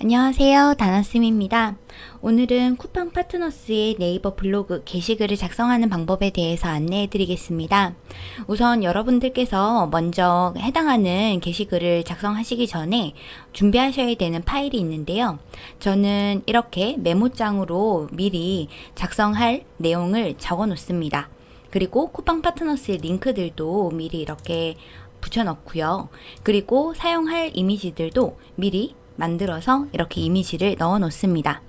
안녕하세요. 다나쌤입니다. 오늘은 쿠팡 파트너스의 네이버 블로그 게시글을 작성하는 방법에 대해서 안내해 드리겠습니다. 우선 여러분들께서 먼저 해당하는 게시글을 작성하시기 전에 준비하셔야 되는 파일이 있는데요. 저는 이렇게 메모장으로 미리 작성할 내용을 적어 놓습니다. 그리고 쿠팡 파트너스의 링크들도 미리 이렇게 붙여 넣고요. 그리고 사용할 이미지들도 미리 만들어서 이렇게 이미지를 넣어 놓습니다.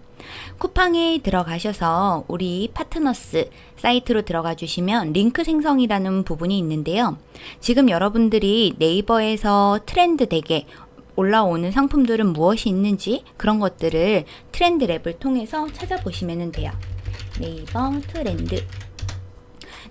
쿠팡에 들어가셔서 우리 파트너스 사이트로 들어가 주시면 링크 생성이라는 부분이 있는데요. 지금 여러분들이 네이버에서 트렌드 덱에 올라오는 상품들은 무엇이 있는지 그런 것들을 트렌드 랩을 통해서 찾아보시면 돼요. 네이버 트렌드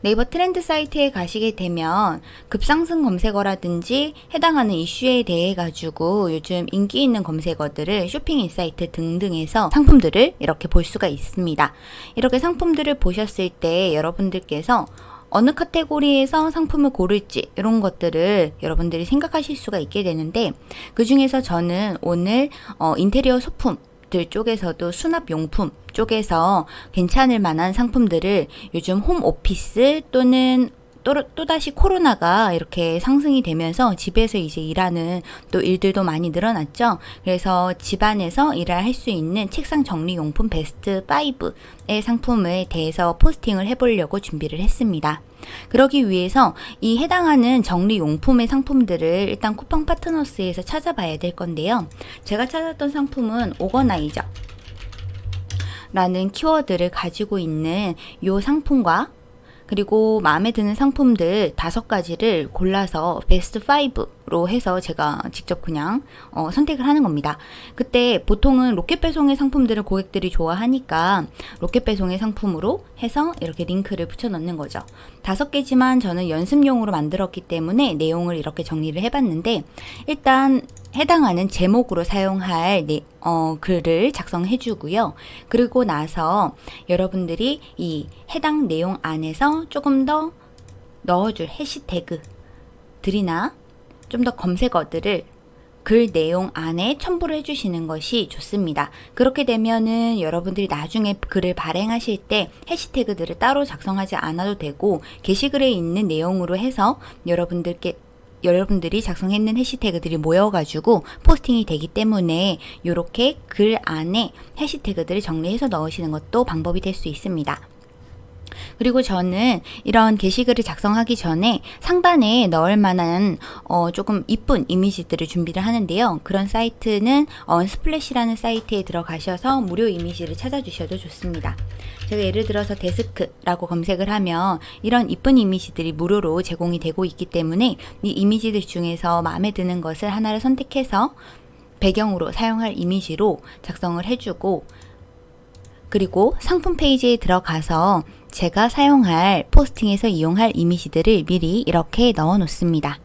네이버 트렌드 사이트에 가시게 되면 급상승 검색어라든지 해당하는 이슈에 대해 가지고 요즘 인기 있는 검색어들을 쇼핑 인사이트 등등에서 상품들을 이렇게 볼 수가 있습니다. 이렇게 상품들을 보셨을 때 여러분들께서 어느 카테고리에서 상품을 고를지 이런 것들을 여러분들이 생각하실 수가 있게 되는데 그 중에서 저는 오늘 어, 인테리어 소품 들 쪽에서도 수납용품 쪽에서 괜찮을 만한 상품들을 요즘 홈 오피스 또는 또, 또다시 코로나가 이렇게 상승이 되면서 집에서 이제 일하는 또 일들도 많이 늘어났죠. 그래서 집안에서 일을 할 수 있는 책상 정리용품 베스트 5의 상품에 대해서 포스팅을 해보려고 준비를 했습니다. 그러기 위해서 이 해당하는 정리용품의 상품들을 일단 쿠팡 파트너스에서 찾아봐야 될 건데요. 제가 찾았던 상품은 organizer 라는 키워드를 가지고 있는 이 상품과 그리고 마음에 드는 상품들 다섯 가지를 골라서 베스트 5 로 해서 제가 직접 그냥 어, 선택을 하는 겁니다. 그때 보통은 로켓 배송의 상품들을 고객들이 좋아하니까 로켓 배송의 상품으로 해서 이렇게 링크를 붙여 넣는 거죠. 다섯 개지만 저는 연습용으로 만들었기 때문에 내용을 이렇게 정리를 해봤는데 일단 해당하는 제목으로 사용할 네, 어, 글을 작성해 주고요. 그리고 나서 여러분들이 이 해당 내용 안에서 조금 더 넣어줄 해시태그 들이나 좀 더 검색어들을 글 내용 안에 첨부를 해주시는 것이 좋습니다. 그렇게 되면은 여러분들이 나중에 글을 발행하실 때 해시태그들을 따로 작성하지 않아도 되고 게시글에 있는 내용으로 해서 여러분들께 여러분들이 작성했는 해시태그들이 모여가지고 포스팅이 되기 때문에 이렇게 글 안에 해시태그들을 정리해서 넣으시는 것도 방법이 될 수 있습니다. 그리고 저는 이런 게시글을 작성하기 전에 상단에 넣을 만한 어 조금 이쁜 이미지들을 준비를 하는데요. 그런 사이트는 언스플래시라는 사이트에 들어가셔서 무료 이미지를 찾아주셔도 좋습니다. 제가 예를 들어서 데스크라고 검색을 하면 이런 이쁜 이미지들이 무료로 제공이 되고 있기 때문에 이 이미지들 중에서 마음에 드는 것을 하나를 선택해서 배경으로 사용할 이미지로 작성을 해주고 그리고 상품 페이지에 들어가서 제가 사용할 포스팅에서 이용할 이미지들을 미리 이렇게 넣어 놓습니다.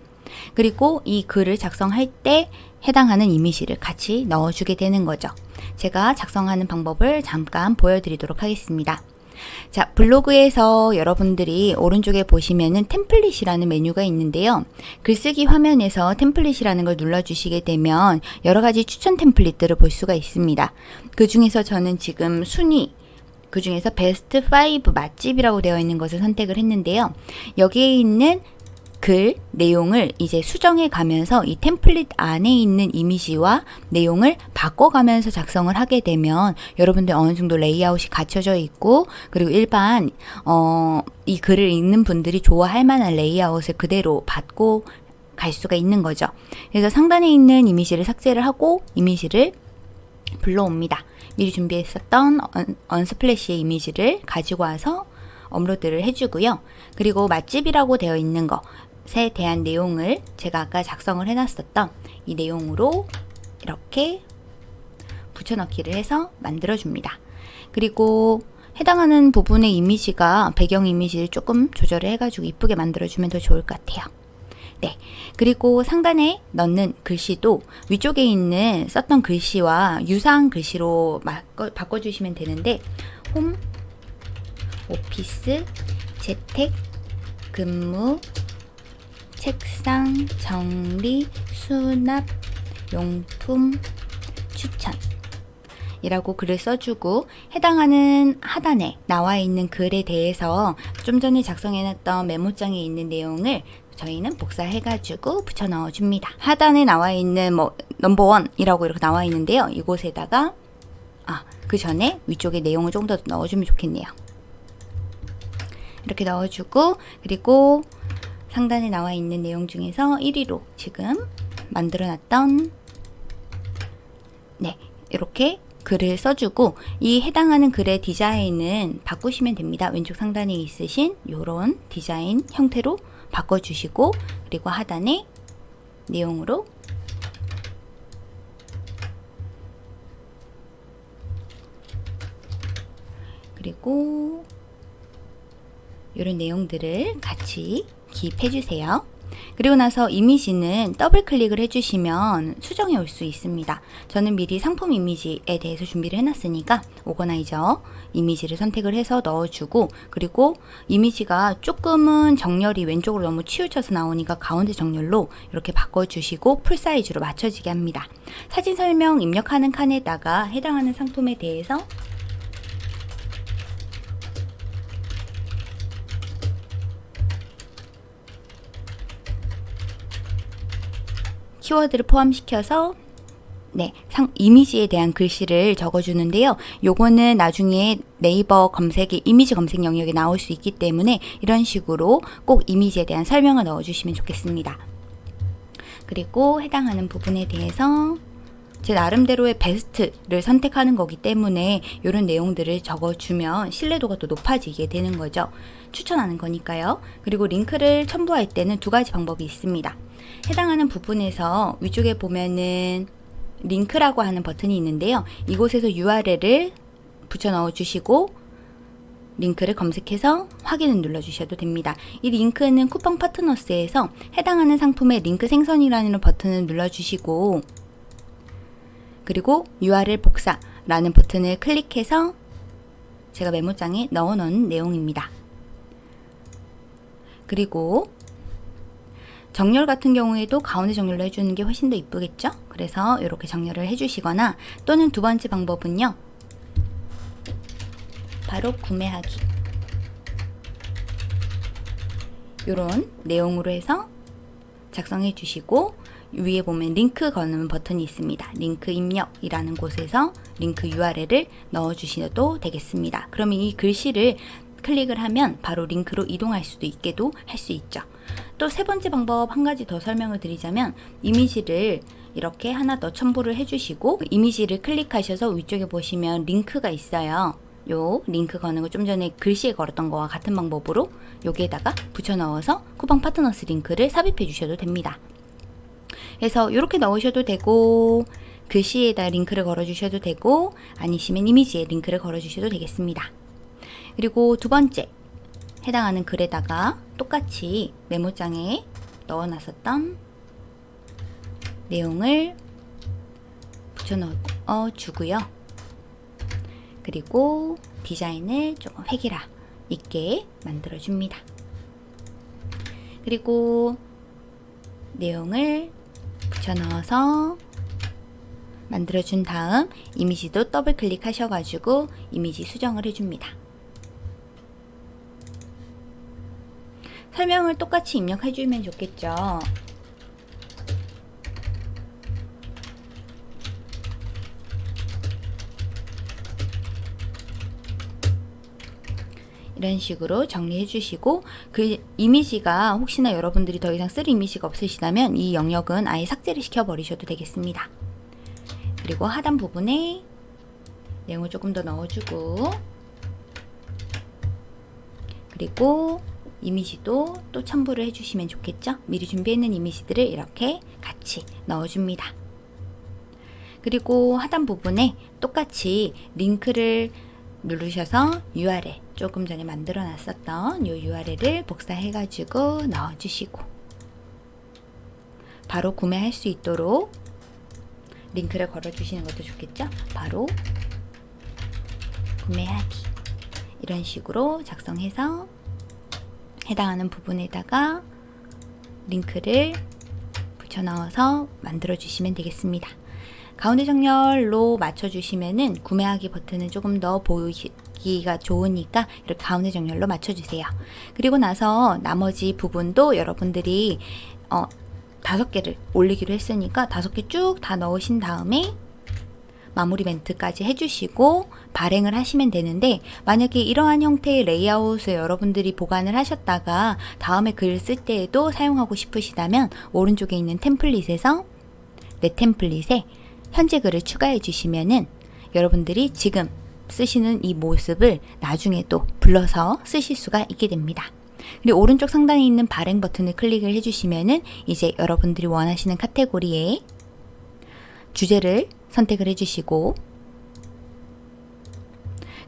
그리고 이 글을 작성할 때 해당하는 이미지를 같이 넣어주게 되는 거죠. 제가 작성하는 방법을 잠깐 보여드리도록 하겠습니다. 자, 블로그에서 여러분들이 오른쪽에 보시면은 템플릿이라는 메뉴가 있는데요. 글쓰기 화면에서 템플릿이라는 걸 눌러주시게 되면 여러 가지 추천 템플릿들을 볼 수가 있습니다. 그 중에서 저는 지금 순위, 그 중에서 베스트 5 맛집이라고 되어 있는 것을 선택을 했는데요. 여기에 있는 글 내용을 이제 수정해 가면서 이 템플릿 안에 있는 이미지와 내용을 바꿔가면서 작성을 하게 되면 여러분들 어느 정도 레이아웃이 갖춰져 있고 그리고 일반 어, 이 글을 읽는 분들이 좋아할 만한 레이아웃을 그대로 받고 갈 수가 있는 거죠. 그래서 상단에 있는 이미지를 삭제를 하고 이미지를 불러옵니다. 미리 준비했었던 Unsplash의 이미지를 가지고 와서 업로드를 해주고요. 그리고 맛집이라고 되어 있는 것에 대한 내용을 제가 아까 작성을 해놨었던 이 내용으로 이렇게 붙여넣기를 해서 만들어줍니다. 그리고 해당하는 부분의 이미지가 배경 이미지를 조금 조절을 해가지고 이쁘게 만들어주면 더 좋을 것 같아요. 네. 그리고 상단에 넣는 글씨도 위쪽에 있는 썼던 글씨와 유사한 글씨로 바꿔, 주시면 되는데 홈, 오피스, 재택, 근무, 책상, 정리, 수납, 용품, 추천 이라고 글을 써주고 해당하는 하단에 나와 있는 글에 대해서 좀 전에 작성해놨던 메모장에 있는 내용을 저희는 복사해가지고 붙여 넣어줍니다. 하단에 나와 있는 뭐 넘버원이라고 이렇게 나와 있는데요. 이곳에다가 아, 그 전에 위쪽에 내용을 조금 더 넣어주면 좋겠네요. 이렇게 넣어주고 그리고 상단에 나와 있는 내용 중에서 1위로 지금 만들어놨던 네 이렇게 글을 써주고 이 해당하는 글의 디자인은 바꾸시면 됩니다. 왼쪽 상단에 있으신 이런 디자인 형태로 바꿔주시고 그리고 하단에 내용으로 그리고 이런 내용들을 같이 기입해 주세요. 그리고 나서 이미지는 더블 클릭을 해주시면 수정이 될 수 있습니다. 저는 미리 상품 이미지에 대해서 준비를 해놨으니까 organizer 이미지를 선택을 해서 넣어주고 그리고 이미지가 조금은 정렬이 왼쪽으로 너무 치우쳐서 나오니까 가운데 정렬로 이렇게 바꿔주시고 full size로 맞춰지게 합니다. 사진 설명 입력하는 칸에다가 해당하는 상품에 대해서 키워드를 포함시켜서 네, 상, 이미지에 대한 글씨를 적어주는데요. 요거는 나중에 네이버 검색에 이미지 검색 영역에 나올 수 있기 때문에 이런 식으로 꼭 이미지에 대한 설명을 넣어주시면 좋겠습니다. 그리고 해당하는 부분에 대해서 제 나름대로의 베스트를 선택하는 거기 때문에 이런 내용들을 적어주면 신뢰도가 또 높아지게 되는 거죠. 추천하는 거니까요. 그리고 링크를 첨부할 때는 두 가지 방법이 있습니다. 해당하는 부분에서 위쪽에 보면은 링크라고 하는 버튼이 있는데요. 이곳에서 URL을 붙여 넣어 주시고 링크를 검색해서 확인을 눌러 주셔도 됩니다. 이 링크는 쿠팡 파트너스에서 해당하는 상품의 링크 생성이라는 버튼을 눌러 주시고 그리고 URL 복사라는 버튼을 클릭해서 제가 메모장에 넣어 놓은 내용입니다. 그리고 정렬 같은 경우에도 가운데 정렬로 해주는 게 훨씬 더 이쁘겠죠? 그래서 이렇게 정렬을 해주시거나 또는 두 번째 방법은요. 바로 구매하기 이런 내용으로 해서 작성해 주시고 위에 보면 링크 거는 버튼이 있습니다. 링크 입력이라는 곳에서 링크 URL을 넣어 주셔도 되겠습니다. 그러면 이 글씨를 클릭을 하면 바로 링크로 이동할 수도 있게도 할 수 있죠. 또 세 번째 방법 한 가지 더 설명을 드리자면 이미지를 이렇게 하나 더 첨부를 해주시고 이미지를 클릭하셔서 위쪽에 보시면 링크가 있어요. 요 링크 거는 거 좀 전에 글씨에 걸었던 거와 같은 방법으로 여기에다가 붙여 넣어서 쿠팡 파트너스 링크를 삽입해 주셔도 됩니다. 그래서 이렇게 넣으셔도 되고 글씨에다 링크를 걸어 주셔도 되고 아니시면 이미지에 링크를 걸어 주셔도 되겠습니다. 그리고 두 번째 해당하는 글에다가 똑같이 메모장에 넣어놨었던 내용을 붙여 넣어 주고요. 그리고 디자인을 조금 획일화 있게 만들어 줍니다. 그리고 내용을 붙여 넣어서 만들어 준 다음 이미지도 더블 클릭하셔 가지고 이미지 수정을 해줍니다. 설명을 똑같이 입력해주면 좋겠죠. 이런 식으로 정리해 주시고 그 이미지가 혹시나 여러분들이 더 이상 쓸 이미지가 없으시다면 이 영역은 아예 삭제를 시켜 버리셔도 되겠습니다. 그리고 하단 부분에 내용을 조금 더 넣어주고 그리고 이미지도 또 첨부를 해주시면 좋겠죠? 미리 준비했는 이미지들을 이렇게 같이 넣어줍니다. 그리고 하단 부분에 똑같이 링크를 누르셔서 URL 조금 전에 만들어 놨었던 이 URL을 복사해 가지고 넣어 주시고 바로 구매할 수 있도록 링크를 걸어 주시는 것도 좋겠죠 바로 구매하기 이런 식으로 작성해서 해당하는 부분에다가 링크를 붙여 넣어서 만들어 주시면 되겠습니다. 가운데 정렬로 맞춰 주시면은 구매하기 버튼은 조금 더 보이기가 좋으니까 이렇게 가운데 정렬로 맞춰 주세요. 그리고 나서 나머지 부분도 여러분들이 어, 다섯 개를 올리기로 했으니까 다섯 개 쭉 다 넣으신 다음에 마무리 멘트까지 해주시고 발행을 하시면 되는데 만약에 이러한 형태의 레이아웃을 여러분들이 보관을 하셨다가 다음에 글을 쓸 때에도 사용하고 싶으시다면 오른쪽에 있는 템플릿에서 내 템플릿에 현재 글을 추가해 주시면은 여러분들이 지금 쓰시는 이 모습을 나중에 또 불러서 쓰실 수가 있게 됩니다. 그리고 오른쪽 상단에 있는 발행 버튼을 클릭을 해주시면은 이제 여러분들이 원하시는 카테고리에 주제를 선택을 해주시고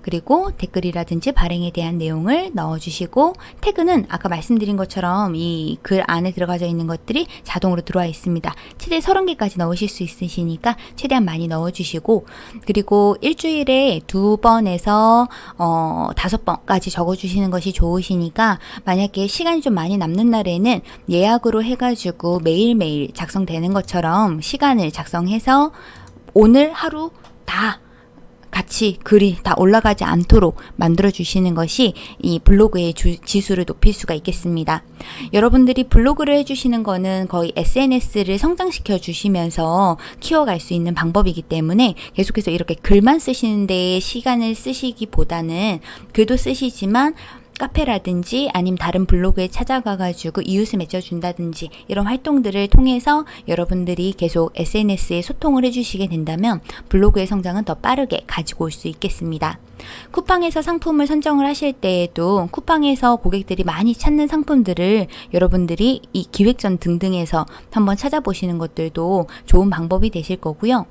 그리고 댓글이라든지 발행에 대한 내용을 넣어주시고 태그는 아까 말씀드린 것처럼 이 글 안에 들어가져 있는 것들이 자동으로 들어와 있습니다. 최대 30개까지 넣으실 수 있으시니까 최대한 많이 넣어주시고 그리고 일주일에 두 번에서 어, 다섯 번까지 적어주시는 것이 좋으시니까 만약에 시간이 좀 많이 남는 날에는 예약으로 해가지고 매일매일 작성되는 것처럼 시간을 작성해서 오늘 하루 다 같이 글이 다 올라가지 않도록 만들어 주시는 것이 이 블로그의 주, 지수를 높일 수가 있겠습니다. 여러분들이 블로그를 해주시는 거는 거의 SNS를 성장시켜 주시면서 키워갈 수 있는 방법이기 때문에 계속해서 이렇게 글만 쓰시는데 시간을 쓰시기보다는 글도 쓰시지만 카페라든지 아니면 다른 블로그에 찾아가가지고 이웃을 맺어준다든지 이런 활동들을 통해서 여러분들이 계속 SNS에 소통을 해주시게 된다면 블로그의 성장은 더 빠르게 가지고 올 수 있겠습니다. 쿠팡에서 상품을 선정을 하실 때에도 쿠팡에서 고객들이 많이 찾는 상품들을 여러분들이 이 기획전 등등에서 한번 찾아보시는 것들도 좋은 방법이 되실 거고요.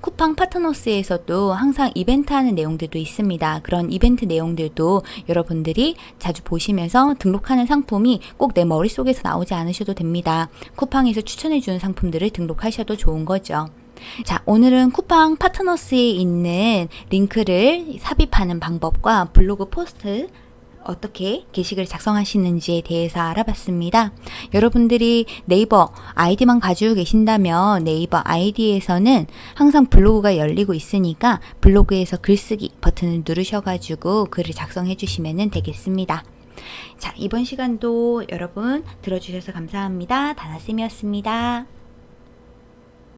쿠팡 파트너스에서도 항상 이벤트 하는 내용들도 있습니다. 그런 이벤트 내용들도 여러분들이 자주 보시면서 등록하는 상품이 꼭 내 머릿속에서 나오지 않으셔도 됩니다. 쿠팡에서 추천해주는 상품들을 등록하셔도 좋은 거죠. 자, 오늘은 쿠팡 파트너스에 있는 링크를 삽입하는 방법과 블로그 포스트 어떻게 게시글 작성하시는지에 대해서 알아봤습니다. 여러분들이 네이버 아이디만 가지고 계신다면 네이버 아이디에서는 항상 블로그가 열리고 있으니까 블로그에서 글쓰기 버튼을 누르셔가지고 글을 작성해 주시면 되겠습니다. 자, 이번 시간도 여러분 들어주셔서 감사합니다. 다나쌤이었습니다.